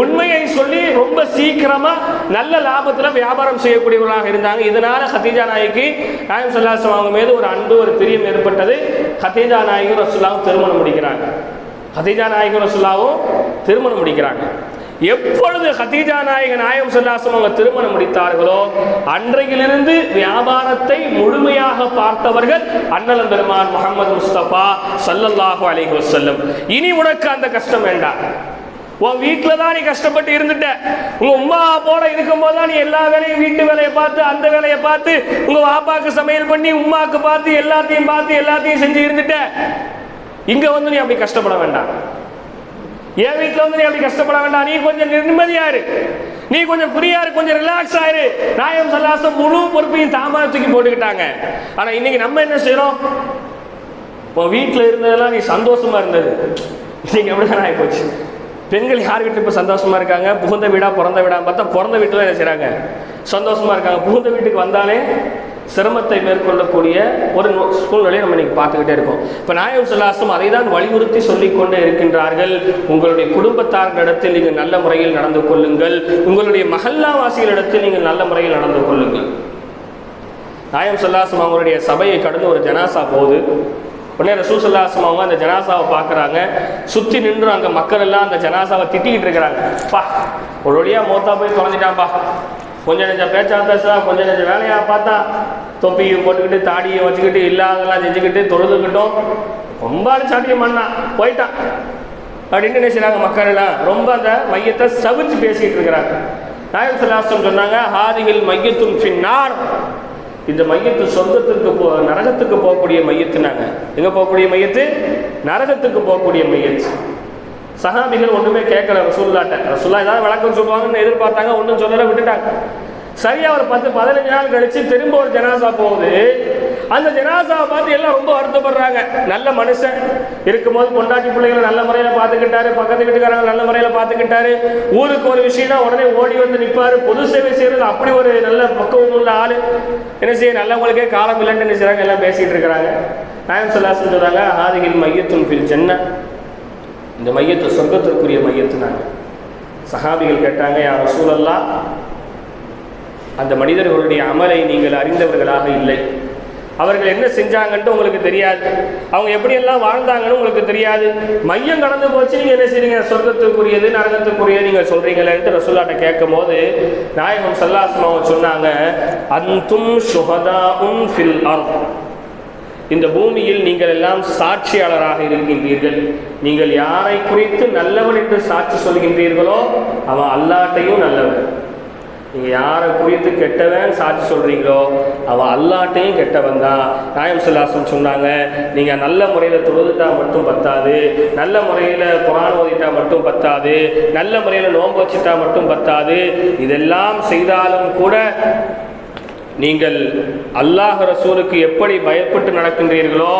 உண்மையை சொல்லி ரொம்ப சீக்கிரமாக நல்ல லாபத்தில் வியாபாரம் செய்யக்கூடியவர்களாக இருந்தாங்க. இதனால ஹதீஜா நாய்க்கு நாயம் சல்லாசம் அவங்க மீது ஒரு அன்பு ஒரு பிரியம் ஏற்பட்டது. ஹதீஜா நாயகம் ரசுல்லாவும் திருமணம் முடிக்கிறாங்க. ஹதீஜா நாயகம் ரசுல்லாவும் திருமணம் முடிக்கிறாங்க. எப்பொழுது ஹதீஜா நாயக நாயம் சொல்லாசம் அவங்க திருமணம் முடித்தார்களோ அன்றையிலிருந்து வியாபாரத்தை முழுமையாக பார்த்தவர்கள் அண்ணலம் பெருமான் முகமது முஸ்தபா சல்லல்லாஹு அலைஹி வஸல்லம். இனி உனக்கு அந்த கஷ்டம் வேண்டாம். உன் வீட்டில் தான் நீ கஷ்டப்பட்டு இருந்துட்ட. உங்க உமா போல இருக்கும்போது தான் நீ எல்லா வேலையும் வீட்டு வேலையை பார்த்து அந்த வேலையை பார்த்து உங்க வாப்பாக்கு சமையல் பண்ணி உமாக்கு பார்த்து எல்லாத்தையும் பார்த்து எல்லாத்தையும் செஞ்சு இருந்துட்ட. இங்க வந்து நீ அப்படி கஷ்டப்பட வேண்டாம். என் வீட்டில் வந்து நீ அப்படி கஷ்டப்பட வேண்டாம். நீ கொஞ்சம் நிம்மதியாரு நீ கொஞ்சம் ஃப்ரீயா இரு கொஞ்சம் ரிலாக்ஸ் ஆயிரு நாயம் சல்லாசம் முழு பொறுப்பையும் தாமா தூக்கி போட்டுக்கிட்டாங்க. ஆனா இன்னைக்கு நம்ம என்ன செய்யறோம் உன் வீட்டில் இருந்ததெல்லாம் நீ சந்தோஷமா இருந்தது. இன்னைக்கு அப்படிதான் ஆகி போச்சு. பெண்கள் யார் வீட்டில் இப்போ சந்தோஷமா இருக்காங்க? புகுந்த வீடா பிறந்த வீடா பார்த்தா பிறந்த வீட்டில் என்ன செய்கிறாங்க சந்தோஷமா இருக்காங்க. புகுந்த வீட்டுக்கு வந்தாலே சிரமத்தை மேற்கொள்ளக்கூடிய ஒரு நோ- சூழ்நிலையை நம்ம இன்னைக்கு பார்த்துக்கிட்டே இருக்கோம். இப்போ நாயம் சொல்லாசம் அதை தான் வலியுறுத்தி சொல்லிக்கொண்டே இருக்கின்றார்கள். உங்களுடைய குடும்பத்தார்களிடத்தில் நீங்கள் நல்ல முறையில் நடந்து கொள்ளுங்கள். உங்களுடைய மகல்லாவாசிகளிடத்தில் நீங்கள் நல்ல முறையில் நடந்து கொள்ளுங்கள். நாயம் சொல்லாசம் அவங்களுடைய சபையை கடந்து ஒரு ஜனாசா போகுது. உடனே ரசூல் அவங்க அந்த ஜனாசாவை பார்க்குறாங்க. சுற்றி நின்று அங்கே மக்கள் எல்லாம் அந்த ஜனாசாவை திட்டிக்கிட்டு இருக்கிறாங்க. பா ஒரு வழியாக மோத்தா போய் தொலைஞ்சிட்டான்ப்பா கொஞ்சம் நெஞ்சம் பேச்சா பேசா கொஞ்சம் நெஞ்சம் வேலையாக பார்த்தா தொப்பியை போட்டுக்கிட்டு தாடியை வச்சுக்கிட்டு இல்லாதெல்லாம் செஞ்சுக்கிட்டு தொழுதுக்கிட்டோம் ரொம்ப அடிச்சாட்டியம் பண்ணா போயிட்டான். அப்படின்னு என்ன மக்கள் எல்லாம்? ரொம்ப அந்த மையத்தை சவிச்சு பேசிக்கிட்டு இருக்கிறாங்க. நாயம் சலாசம் சொன்னாங்க ஹாதிகள் மையத்தும் பின்னார் இந்த மையத்து சொந்தத்துக்கு போ நரகத்துக்கு போகக்கூடிய மையத்துனாங்க எங்கே போகக்கூடிய மையத்து? நரகத்துக்கு போகக்கூடிய மையத்து. சஹாபிகள் ஒன்றுமே கேட்கல ரசூல்லாட்ட ரசூல்லா ஏதாவது விளக்கம் சொல்லுவாங்கன்னு எதிர்பார்த்தாங்க ஒன்றும் சொல்லலை விட்டுட்டாங்க. சரியாக ஒரு பத்து பதினஞ்சு நாள் கழித்து திரும்ப ஒரு ஜனாசா போகுது. அந்த ஜனாசாவை பார்த்து எல்லாம் ரொம்ப வருத்தப்படுறாங்க. நல்ல மனுஷன். இருக்கும்போது பொண்டாட்டி பிள்ளைகளை நல்ல முறையில் பார்த்துக்கிட்டாரு பக்கத்து வீட்டுக்காரங்க நல்ல முறையில் பார்த்துக்கிட்டாரு. ஊருக்கு ஒரு விஷயம்னா உடனே ஓடி வந்து நிற்பார் பொது சேவை செய்கிறது அப்படி ஒரு நல்ல பக்குவம் உள்ள ஆள். என்ன செய்ய நல்லவங்களுக்கே காலம் இல்லைன்னு என்ன எல்லாம் பேசிகிட்டு இருக்கிறாங்க. நாயம் சொல்லாசன் சொல்கிறாங்க ஆதிகில் மையத்தும் ஃபில் சென்ன இந்த மையத்து சொர்க்கத்திற்குரிய மையத்துனாங்க சஹாபிகள் கேட்டாங்க யார் சூழல்லாம் அந்த மனிதர்களுடைய அமலை நீங்கள் அறிந்தவர்களாக இல்லை. அவர்கள் என்ன செஞ்சாங்கன்ட்டு உங்களுக்கு தெரியாது. அவங்க எப்படியெல்லாம் வாழ்ந்தாங்கன்னு உங்களுக்கு தெரியாது. மையம் கடந்து போச்சு நீங்கள் என்ன செய்றீங்க? சொர்க்கத்துக்குரியது நரகத்துக்குரியது நீங்கள் சொல்கிறீங்களேன்ட்டு ரசூல்லாட்ட கேட்கும் போது நாயகம் சல்லாஸ்மாவை சொன்னாங்க அந்தும் சுகதா உன் ஃபில் அர்த். இந்த பூமியில் நீங்கள் எல்லாம் சாட்சியாளராக இருக்கின்றீர்கள். நீங்கள் யாரை குறித்து நல்லவன் என்று சாட்சி சொல்கின்றீர்களோ அவன் அல்லாட்டையும் நல்லவன். நீங்கள் யாரை குறித்து கெட்டவன் சாட்சி சொல்கிறீங்களோ அவன் அல்லாட்டையும் கெட்டவன் தான் நாயம் சுல்லாசன் சொன்னாங்க நீங்கள் நல்ல முறையில் தொழுதுட்டா மட்டும் பத்தாது நல்ல முறையில் குரான் ஓதிட்டா மட்டும் பத்தாது நல்ல முறையில் நோன்பு வச்சுட்டா மட்டும் பத்தாது இதெல்லாம் செய்தாலும் கூட நீங்கள் அல்லாஹ் ரசூலுக்கு எப்படி பயப்பட்டு நடக்கின்றீர்களோ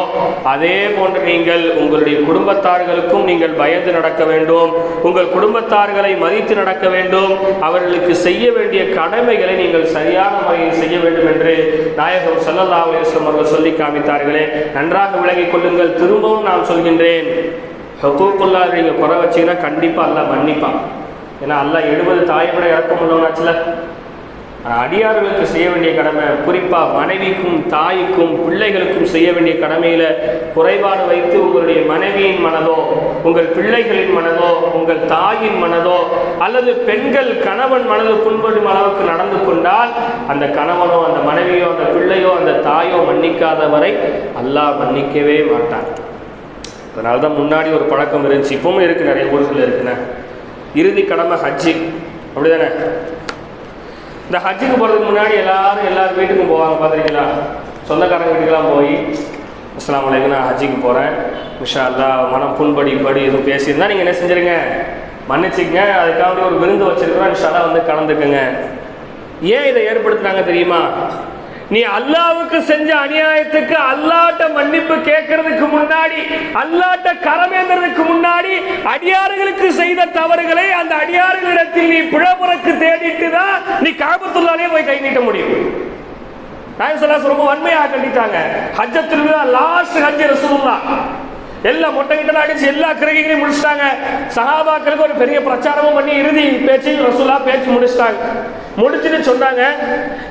அதே போன்று நீங்கள் உங்களுடைய குடும்பத்தார்களுக்கும் நீங்கள் பயந்து நடக்க வேண்டும். உங்கள் குடும்பத்தார்களை மதித்து நடக்க வேண்டும். அவர்களுக்கு செய்ய வேண்டிய கடமைகளை நீங்கள் சரியான முறையில் செய்ய வேண்டும் என்று நாயகம் சல்லல்லா அலைஹி அவர்கள் சொல்லி காமித்தார்களே. நன்றாக விலகிக் கொள்ளுங்கள். திரும்பவும் நான் சொல்கின்றேன். ஹக்கூக்குல்லா நீங்கள் குறை வச்சீங்கன்னா கண்டிப்பாக அல்லாஹ் மன்னிப்பான். ஏன்னா அல்லாஹ் எழுபது தாய்மடை இறக்கம் உள்ளவனாச்சுல. அடியார்களுக்கு செய்ய வேண்டிய கடமை குறிப்பாக மனைவிக்கும் தாய்க்கும் பிள்ளைகளுக்கும் செய்ய வேண்டிய கடமையில் குறைபாடு வைத்து உங்களுடைய மனைவியின் மனதோ உங்கள் பிள்ளைகளின் மனதோ உங்கள் தாயின் மனதோ அல்லது பெண்கள் கணவன் மனது புண்படும் அளவுக்கு நடந்து கொண்டால் அந்த கணவனோ அந்த மனைவியோ அந்த பிள்ளையோ அந்த தாயோ மன்னிக்காத வரை அல்லாஹ் மன்னிக்கவே மாட்டான். அதனால தான் முன்னாடி ஒரு பழக்கம் இருந்துச்சு இப்பவும் இருக்குது நிறைய ஊர்களில் இருக்குண்ணே. இறுதி கடமை ஹஜ்ஜி. அப்படிதானே? இந்த ஹஜ்ஜுக்கு போகிறதுக்கு முன்னாடி எல்லாரும் எல்லார் வீட்டுக்கும் போவாங்க பார்த்துருக்கீங்களா சொந்தக்காரங்க வீட்டுக்கெல்லாம் போய் இஸ்லாம் அலைக்கும் நான் ஹஜ்ஜுக்கு போகிறேன் இன்ஷா அல்லாஹ் மனம் புண்படி படி எதுவும் பேசியிருந்தால் நீங்கள் என்ன செஞ்சுருங்க? மன்னிச்சுக்கங்க. அதுக்காக ஒரு விருந்து வச்சிருக்கிறோம். இன்ஷா வந்து கலந்துக்குங்க. ஏன் இதை ஏற்படுத்துனாங்க தெரியுமா? நீ அல்லாவுக்கு செஞ்ச அநியாயத்துக்கு அல்லாட்ட மன்னிப்பு கேட்கறதுக்கு முன்னாடி அல்லாட்ட கரமேந்திரதுக்கு முன்னாடி அடியாறுகளுக்கு செய்த தவறுகளை அந்த அடியாறுகளிடத்தில் நீ பிழப்புறக்கு தேடிட்டு தான் நீ காபத்துள்ளாலே போய் கை நீட்ட முடியும். ரொம்ப வன்மையாக கண்டித்தாங்க. ஹஜ்ஜ திருவிழா லாஸ்ட் ஹஜ் ரசூலுல்லா எல்லா மொட்டை கிட்ட அடிச்சு எல்லா கிரகிகளையும் முடிச்சிட்டாங்க. சஹாபாக்களுக்கு ஒரு பெரிய பிரச்சாரமும் பண்ணி இறுதி பேச்சு ரசூலா பேச்சு முடிச்சிட்டாங்க. முடிச்சுன்னு சொன்னாங்க.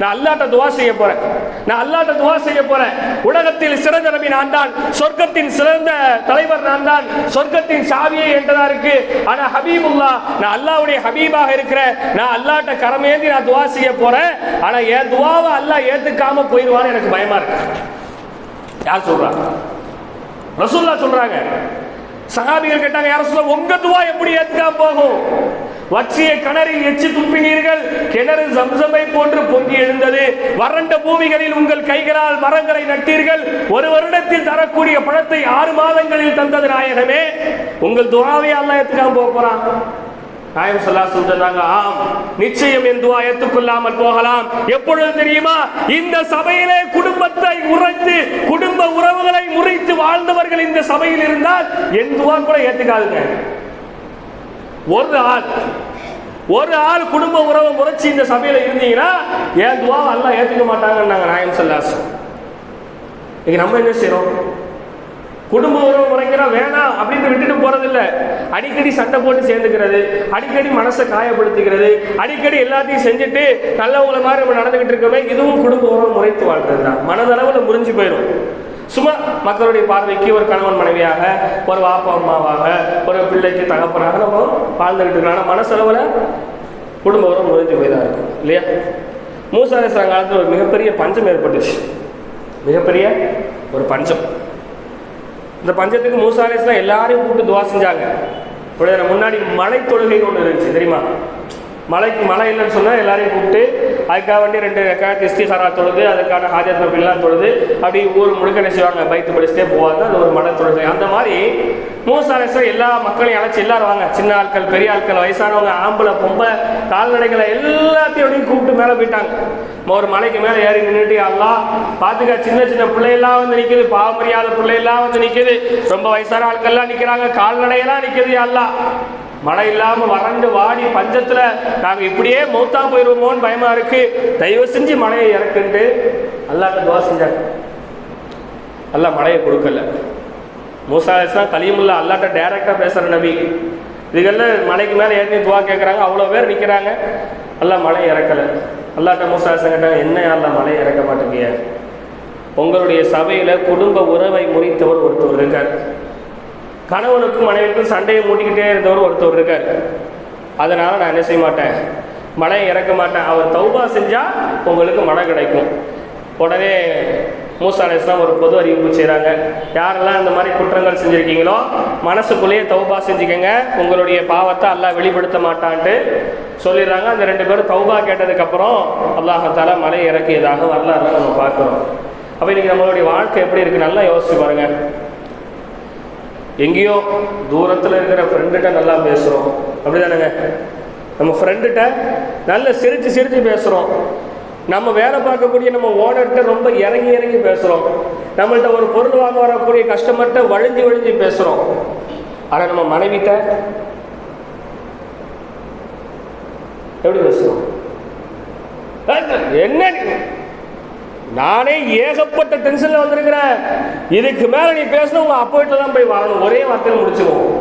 நான் அல்லாட்ட துவா செய்ய போறேன். நான் அல்லாட்ட துவா செய்ய போறேன். உலகத்தில் சிறந்த நபி நான் தான். சொர்க்கத்தின் சிறந்த தலைவர் நான் தான். சொர்க்கத்தின் சாவியை என்றதா இருக்கு. ஆனா ஹபீபுல்லா நான் அல்லாவுடைய ஹபீபாக இருக்கிறேன் நான் அல்லாட்ட கரமேந்தி நான் துவா செய்ய போறேன். ஆனா என் துவாவை அல்லாஹ் ஏத்துக்காம போயிடுவான்னு எனக்கு பயமா இருக்கு. யார் சொல்றா? ரசூல்லா சொல்றாங்க. சகாபிகள் கேட்டாங்க யார் சொல்ல உங்க துவா எப்படி ஏத்துக்காம போகும்? வற்றிய கிணறில் எச்சி துப்பினீர்கள் கிணறு சம்சமை போன்று பொங்கி எழுந்தது. வறண்ட பூமிகளில் உங்கள் கைகளால் மரங்களை நட்டீர்கள். ஒரு வருடத்தில் தரக்கூடிய பழத்தை ஆறு மாதங்களில் தந்தது நாயகமே. உங்கள் துவாவை அல்ல எத்துக்காம போக போறான். நாயம் சொல்லாசம் சொன்னாங்க ஆம் நிச்சயம் என் துவா ஏற்றுக்கொள்ளாமல் போகலாம். எப்பொழுது தெரியுமா? இந்த சபையிலே குடும்பத்தை உரைத்து குடும்ப உறவுகளை முறித்து வாழ்ந்தவர்கள் இந்த சபையில் இருந்தால் என் துவா கூட ஏற்றுக்காதுங்க ஒரு ஆள் ஒரு ஆள் குடும்ப உறவை முறைச்சி இந்த சபையில இருந்தீங்கன்னா ஏன் துவா எல்லாம் ஏத்துக்க மாட்டாங்கன்னாங்க நாயம் சொல்லாஸ் இன்னைக்கு நம்ம என்ன செய்கிறோம் குடும்ப உறவு முறைக்கிறா வேணாம் அப்படின்னு விட்டுட்டு போறதில்ல. அடிக்கடி சண்டை போட்டு சேர்ந்துக்கிறது அடிக்கடி மனசை காயப்படுத்திக்கிறது அடிக்கடி எல்லாத்தையும் செஞ்சுட்டு நல்லவங்கள மாதிரி நம்ம நடந்துகிட்டு இருக்கோமே இதுவும் குடும்ப உறவு முறைத்து வாழ்றது தான் மனதளவில் முறிஞ்சு போயிடும் சும்மா மக்களுடைய பார்வைக்கு ஒரு கணவன் மனைவியாக ஒரு வாப்பா அம்மாவாக ஒரு பிள்ளைக்கு தகப்பனாக நம்ம வாழ்ந்துகிட்டு இருக்கோம். ஆனால் மனசளவில் குடும்ப உறவு முறைஞ்சு போய் தான் இருக்கும் இல்லையா? மூசாரேஸ்வரன் காலத்தில் ஒரு மிகப்பெரிய பஞ்சம் ஏற்பட்டுச்சு. மிகப்பெரிய ஒரு பஞ்சம். இந்த பஞ்சத்துக்கு மூசாலேஸ்லாம் எல்லாரையும் கூப்பிட்டு துவா செஞ்சாங்க. முன்னாடி மலை தொழுகைன்னு ஒன்று இருந்துச்சு தெரியுமா? மலைக்கு மழை இல்லைன்னு சொன்னால் எல்லாரையும் கூப்பிட்டு அதுக்காக வேண்டி ரெண்டு ரக்காயத்து இஸ்திகாரா தொழுது அதுக்கான ஹாஜத் நபிலாம் தொழுது அப்படி ஊர் முழுக்க என்ன செய்வாங்க? பைத்து படிச்சுட்டே போவாங்க அது ஒரு மலை தொழுது அந்த மாதிரி மூசாலேஸ்வரம் எல்லா மக்களையும் அழைச்சி எல்லாரும் வாங்க. சின்ன ஆட்கள் பெரிய ஆட்கள் வயசானவங்க ஆம்பளை பொம்பை கால்நடைகளை எல்லாத்தையும் அப்படியே கூப்பிட்டு மேலே போயிட்டாங்க. ஒரு மலைக்கு மேலே ஏறி நின்றுட்டு அல்லா பார்த்துக்க சின்ன சின்ன பிள்ளையெல்லாம் வந்து நிற்குது பாவமரியாத பிள்ளையெல்லாம் வந்து நிற்குது ரொம்ப வயசான ஆட்கள்லாம் நிற்கிறாங்க கால்நடையெல்லாம் நிற்குது அல்லா மழை இல்லாம வறண்டு வாடி பஞ்சத்துல நாங்க இப்படியே மௌத்தா போயிருவோமோன்னு பயமா இருக்கு. தயவு செஞ்சு மழையை இறக்குன்ட்டு அல்லாட்ட துவா செஞ்சாங்க. அல்லாஹ் மழையை கொடுக்கல. மூசா தான் கலியமுல்லா அல்லாட்ட டைரக்டா பேசுற நபி. இதுக்கெல்லாம் மலைக்கு மேலே ஏறி துவா கேட்குறாங்க அவ்வளோ பேர் நிற்கிறாங்க எல்லாம் மழை இறக்கலை. அல்லாட்ட மூசா கேட்டாங்க என்ன அல்லாஹ் மழை இறக்க மாட்டேங்கிய? உங்களுடைய சபையில் குடும்ப உறவை முறித்தவர் ஒருத்தர் இருக்கார். கணவனுக்கும் மனைவிக்கும் சண்டையை மூட்டிக்கிட்டே இருந்தவர் ஒருத்தர் இருக்கார். அதனால் நான் என்ன செய்ய மாட்டேன்? மழையை இறக்க மாட்டேன். அவர் தௌபா செஞ்சால் உங்களுக்கு மழை கிடைக்கும். உடனே மூசா ஒரு பொது அறிவிப்பு செய்கிறாங்க யாரெல்லாம் இந்த மாதிரி குற்றங்கள் செஞ்சுருக்கீங்களோ மனசுக்குள்ளேயே தௌபா செஞ்சுக்கங்க. உங்களுடைய பாவத்தை எல்லாம் வெளிப்படுத்த மாட்டான்ட்டு சொல்லிடுறாங்க. அந்த ரெண்டு பேரும் தௌபா கேட்டதுக்கப்புறம் அல்லாஹத்தால மழை இறக்கியதாக வரலாறுலாம் நம்ம பார்க்குறோம். அப்போ இன்றைக்கி நம்மளுடைய வாழ்க்கை எப்படி இருக்குது நல்லா யோசிச்சு பாருங்கள் எங்கேயோ தூரத்தில் இருக்கிற ஃப்ரெண்டுகிட்ட நல்லா பேசுகிறோம் அப்படிதானேங்க? நம்ம ஃப்ரெண்டுகிட்ட நல்ல சிரித்து சிரித்து பேசுகிறோம் நம்ம வேலை பார்க்கக்கூடிய நம்ம ஓனர்கிட்ட ரொம்ப இறங்கி இறங்கி பேசுகிறோம் நம்மள்கிட்ட ஒரு பொருள் வாங்க வரக்கூடிய கஸ்டமர்கிட்ட வழிஞ்சு வழிஞ்சு பேசுகிறோம் ஆனால் நம்ம மனைவிட்ட எப்படி பேசுகிறோம் என்ன நானே ஏகப்பட்ட டென்ஷன்ல வந்திருக்கிறேன். இதுக்கு மேல நீ பேசணும் உங்க அப்பா வீட்டுல தான் போய் வாழணும். ஒரே வார்த்தையில் முடிச்சுக்குவோம்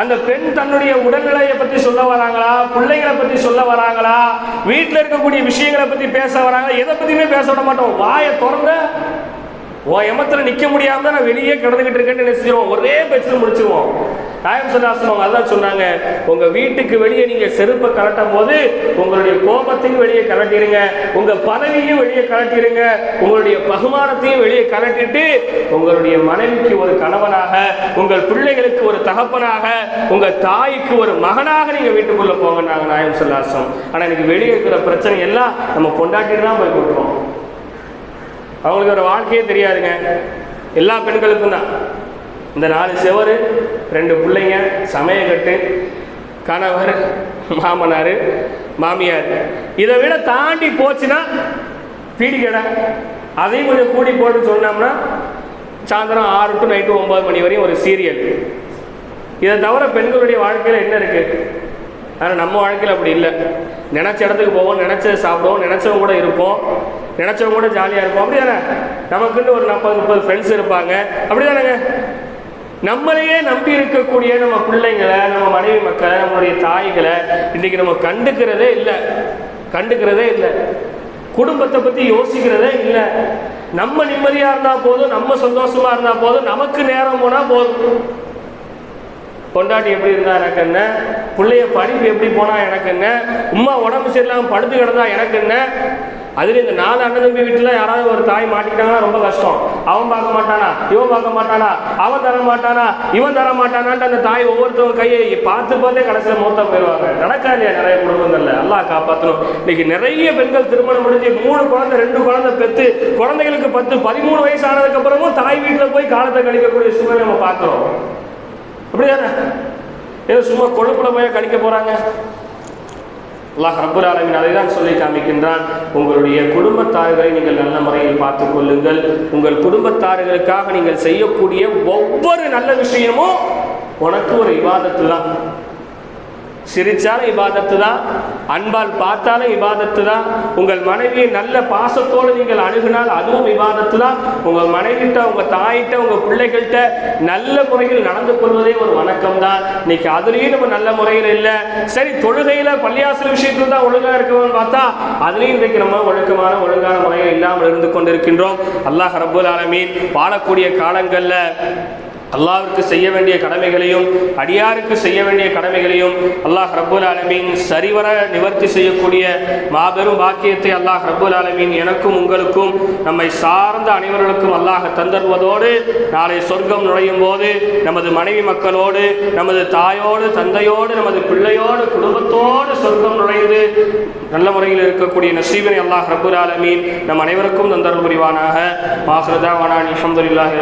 அந்த பெண் தன்னுடைய உடல்நிலையை பத்தி சொல்ல வராங்களா? பிள்ளைகளை பத்தி சொல்ல வராங்களா? வீட்டில் இருக்கக்கூடிய விஷயங்களை பத்தி பேச வராங்களா? எதை பத்தியுமே பேச விட மாட்டோம். வாயை திறந்த உன் எமத்தில் நிற்க முடியாம தான் நான் வெளியே கிடந்துக்கிட்டு இருக்கேன்னு நினைச்சிருவோம். ஒரே பேச்சில் முடிச்சிருவோம். நாயம் சதாசனம் அதான் சொன்னாங்க. உங்க வீட்டுக்கு வெளியே நீங்க செருப்பை கலட்டும் போது உங்களுடைய கோபத்தையும் வெளியே கலட்டிடுங்க உங்க பதவியும் வெளியே கலட்டிடுங்க உங்களுடைய பகுமானத்தையும் வெளியே கலட்டிட்டு உங்களுடைய மனைவிக்கு ஒரு கணவனாக உங்கள் பிள்ளைகளுக்கு ஒரு தகப்பனாக உங்க தாய்க்கு ஒரு மகனாக நீங்க வீட்டுக்குள்ள போங்க நாங்க நாயம் சொல்லாசம். ஆனா இன்னைக்கு வெளியே இருக்கிற பிரச்சனை எல்லாம் நம்ம கொண்டாட்டிட்டு தான் போய் கொடுக்குறோம் அவங்களுக்கு ஒரு வாழ்க்கையே தெரியாதுங்க. எல்லா பெண்களுக்கும் தான். இந்த நாலு செவரு ரெண்டு பிள்ளைங்க சமயக்கட்டு கணவர் மாமனார் மாமியார். இதை விட தாண்டி போச்சுன்னா பீடி கடை அதையும் கொஞ்சம் கூடி போட்டு சொன்னோம்னா சாயந்தரம் ஆறு டு நைட்டு ஒம்பது மணி வரையும் ஒரு சீரியல் இதை தவிர பெண்களுடைய வாழ்க்கையில் என்ன இருக்குது ஆனால் நம்ம வாழ்க்கையில் அப்படி இல்லை. நினச்ச இடத்துக்கு போவோம் நினச்சது சாப்பிடுவோம் நினச்சவங்க கூட இருப்போம் நினச்சவங்க கூட ஜாலியாக இருப்போம். அப்படி தானே நமக்குன்னு ஒரு நாற்பது முப்பது ஃப்ரெண்ட்ஸ் இருப்பாங்க. அப்படி தானேங்க நம்மளையே நம்பி இருக்கக்கூடிய நம்ம பிள்ளைங்களை நம்ம மனைவி மக்களை நம்மளுடைய தாய்களை இன்றைக்கி நம்ம கண்டுக்கிறதே இல்லை. கண்டுக்கிறதே இல்லை. குடும்பத்தை பற்றி யோசிக்கிறதே இல்லை. நம்ம நிம்மதியாக இருந்தால் போதும் நம்ம சந்தோஷமாக இருந்தால் போதும் நமக்கு நேரம் போனால் போதும். பொண்டாட்டி எப்படி இருந்தா எனக்கு என்ன? பிள்ளைய படிப்பு எப்படி போனா எனக்கு என்ன? உமா உடம்பு சரியில்லாம படுத்து கிடந்தா எனக்கு என்ன? அதுல இந்த நாலு அண்ணன் தம்பி வீட்டுல யாராவது ஒரு தாய் மாட்டிக்கிட்டாங்கன்னா ரொம்ப கஷ்டம். அவன் பார்க்க மாட்டானா? இவன் பார்க்க மாட்டானா? அவன் தர மாட்டானா? இவன் தர மாட்டானான்ட்டு அந்த தாய் ஒவ்வொருத்தவங்க கையை பார்த்து பார்த்தே கடைசியில மூத்த போயிடுவாங்க. நடக்கா இல்லையா நிறைய குடும்பங்கள்ல. எல்லாம் காப்பாற்றணும் இன்னைக்கு நிறைய பெண்கள் திருமணம் முடிஞ்சு மூணு குழந்தை ரெண்டு குழந்தை பெத்து குழந்தைகளுக்கு பத்து பதிமூணு வயசு ஆனதுக்கு அப்புறமும் தாய் வீட்டுல போய் காலத்தை கழிக்கக்கூடிய சூழ்நிலை நம்ம பார்க்கிறோம். அப்படிதானே ஏதோ சும்மா கொழுப்புல போய் கடிக்க போறாங்க? அல்லாஹ் ரப்புல் ஆலமின் அதை தான் சொல்லி காமிக்கின்றான். உங்களுடைய குடும்பத்தார்களை நீங்கள் நல்ல முறையில் பார்த்துக் கொள்ளுங்கள். உங்கள் குடும்பத்தார்களுக்காக நீங்கள் செய்யக்கூடிய ஒவ்வொரு நல்ல விஷயமும் உனக்கு ஒரு இபாதத்து தான் சிரிச்சாலும் இபாதத்து தான் அன்பால் பார்த்தாலும் இபாதத்து தான். உங்கள் மனைவியை நல்ல பாசத்தோடு நீங்கள் அணுகினால் அதுவும் இபாதத்து தான். உங்கள் மனைவிட்ட உங்கள் தாயிட்ட உங்கள் பிள்ளைகள்கிட்ட நல்ல முறையில் நடந்து கொள்வதே ஒரு வணக்கம் தான். இன்னைக்கு அதுலேயும் நம்ம நல்ல முறையில் இல்லை. சரி தொழுகையில் பள்ளியாசல் விஷயத்தில் தான் ஒழுங்காக இருக்கணும்னு பார்த்தா அதுலேயும் இன்றைக்கு நம்ம ஒழுக்கமான ஒழுங்கான முறையில் இல்லாமல் இருந்து கொண்டிருக்கின்றோம். அல்லாஹ் ரபுல் ஆலமீன் வாழக்கூடிய காலங்களில் அல்லாவிற்கு செய்ய வேண்டிய கடமைகளையும் அடியாருக்கு செய்ய வேண்டிய கடமைகளையும் அல்லாஹ் ரபுல் ஆலமீன் சரிவர நிவர்த்தி செய்யக்கூடிய மாபெரும் பாக்கியத்தை அல்லாஹ் ரபுல் ஆலமீன் எனக்கும் உங்களுக்கும் நம்மை சார்ந்த அனைவர்களுக்கும் அல்லாஹ் தந்தருவதோடு நாளை சொர்க்கம் நுழையும் போது நமது மனைவி மக்களோடு நமது தாயோடு தந்தையோடு நமது பிள்ளையோடு குடும்பத்தோடு சொர்க்கம் நுழைந்து நல்ல முறையில் இருக்கக்கூடிய நசீபனை அல்லாஹ் ரபுல் ஆலமீன் நம் அனைவருக்கும் தந்தர் புரிவானாக. மாஹ்ரதா வனானி அஹமதுல்லாஹி